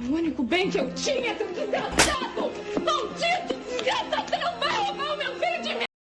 O único bem que eu tinha, é seu desgraçado!